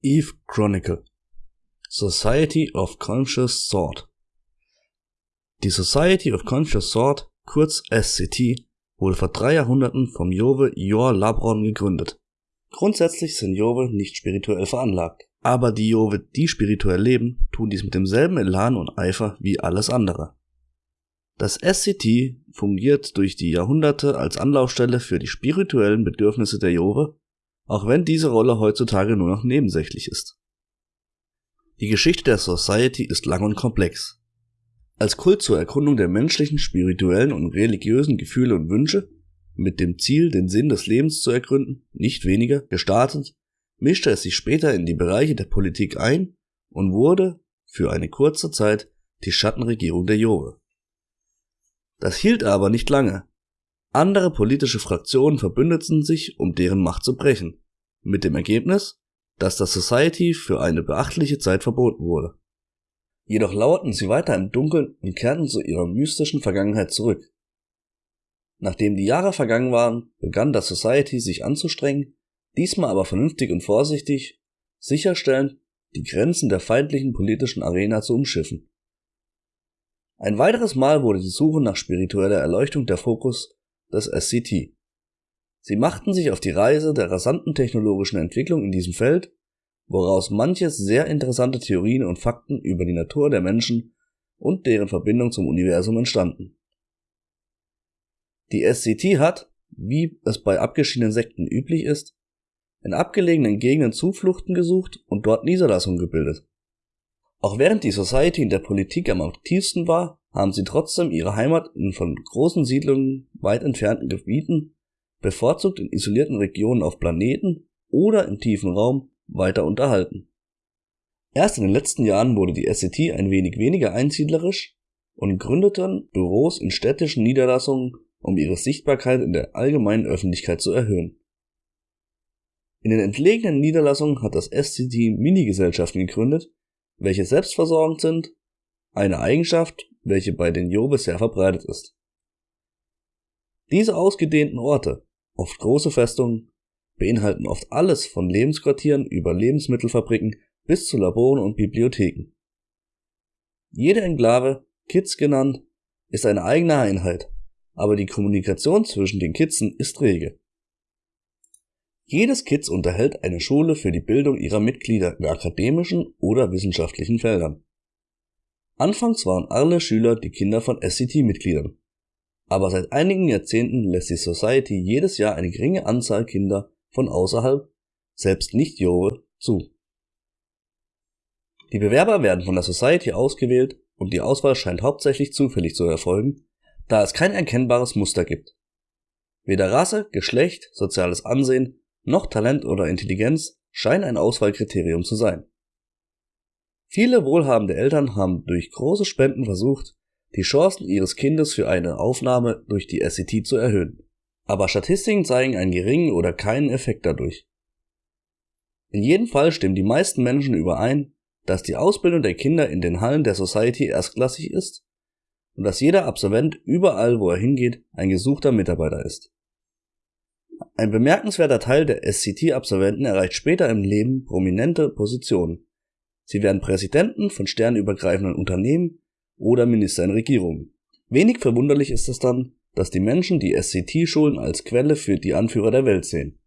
Eve Chronicle Society of Conscious Thought Die Society of Conscious Thought, kurz SCT, wurde vor drei Jahrhunderten vom Jove Jor Labron gegründet. Grundsätzlich sind Jove nicht spirituell veranlagt, aber die Jove, die spirituell leben, tun dies mit demselben Elan und Eifer wie alles andere. Das SCT fungiert durch die Jahrhunderte als Anlaufstelle für die spirituellen Bedürfnisse der Jove auch wenn diese Rolle heutzutage nur noch nebensächlich ist. Die Geschichte der Society ist lang und komplex. Als Kult zur Erkundung der menschlichen, spirituellen und religiösen Gefühle und Wünsche, mit dem Ziel, den Sinn des Lebens zu ergründen, nicht weniger, gestartet, mischte es sich später in die Bereiche der Politik ein und wurde, für eine kurze Zeit, die Schattenregierung der Jove. Das hielt aber nicht lange, andere politische Fraktionen verbündeten sich, um deren Macht zu brechen, mit dem Ergebnis, dass das Society für eine beachtliche Zeit verboten wurde. Jedoch lauerten sie weiter im Dunkeln und kehrten zu ihrer mystischen Vergangenheit zurück. Nachdem die Jahre vergangen waren, begann das Society sich anzustrengen, diesmal aber vernünftig und vorsichtig, sicherstellend, die Grenzen der feindlichen politischen Arena zu umschiffen. Ein weiteres Mal wurde die Suche nach spiritueller Erleuchtung der Fokus das SCT. Sie machten sich auf die Reise der rasanten technologischen Entwicklung in diesem Feld, woraus manche sehr interessante Theorien und Fakten über die Natur der Menschen und deren Verbindung zum Universum entstanden. Die SCT hat, wie es bei abgeschiedenen Sekten üblich ist, in abgelegenen Gegenden Zufluchten gesucht und dort Niederlassungen gebildet. Auch während die Society in der Politik am aktivsten war, haben sie trotzdem ihre Heimat in von großen Siedlungen weit entfernten Gebieten, bevorzugt in isolierten Regionen auf Planeten oder im tiefen Raum, weiter unterhalten. Erst in den letzten Jahren wurde die SCT ein wenig weniger einsiedlerisch und gründeten Büros in städtischen Niederlassungen, um ihre Sichtbarkeit in der allgemeinen Öffentlichkeit zu erhöhen. In den entlegenen Niederlassungen hat das SCT Minigesellschaften gegründet, welche selbstversorgend sind, eine Eigenschaft, welche bei den Jobes sehr verbreitet ist. Diese ausgedehnten Orte, oft große Festungen, beinhalten oft alles von Lebensquartieren über Lebensmittelfabriken bis zu Laboren und Bibliotheken. Jede Enklave, Kids genannt, ist eine eigene Einheit, aber die Kommunikation zwischen den Kitzen ist rege. Jedes Kids unterhält eine Schule für die Bildung ihrer Mitglieder in akademischen oder wissenschaftlichen Feldern. Anfangs waren alle Schüler die Kinder von SCT-Mitgliedern, aber seit einigen Jahrzehnten lässt die Society jedes Jahr eine geringe Anzahl Kinder von außerhalb, selbst nicht Jove, zu. Die Bewerber werden von der Society ausgewählt und die Auswahl scheint hauptsächlich zufällig zu erfolgen, da es kein erkennbares Muster gibt. Weder Rasse, Geschlecht, soziales Ansehen noch Talent oder Intelligenz scheinen ein Auswahlkriterium zu sein. Viele wohlhabende Eltern haben durch große Spenden versucht, die Chancen ihres Kindes für eine Aufnahme durch die SCT zu erhöhen. Aber Statistiken zeigen einen geringen oder keinen Effekt dadurch. In jedem Fall stimmen die meisten Menschen überein, dass die Ausbildung der Kinder in den Hallen der Society erstklassig ist und dass jeder Absolvent überall, wo er hingeht, ein gesuchter Mitarbeiter ist. Ein bemerkenswerter Teil der SCT-Absolventen erreicht später im Leben prominente Positionen. Sie werden Präsidenten von sternübergreifenden Unternehmen oder Minister in Regierungen. Wenig verwunderlich ist es dann, dass die Menschen die SCT-Schulen als Quelle für die Anführer der Welt sehen.